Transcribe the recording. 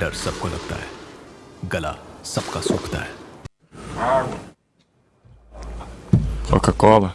डर सबको लगता है गला सबका सूखता है Coca-Cola.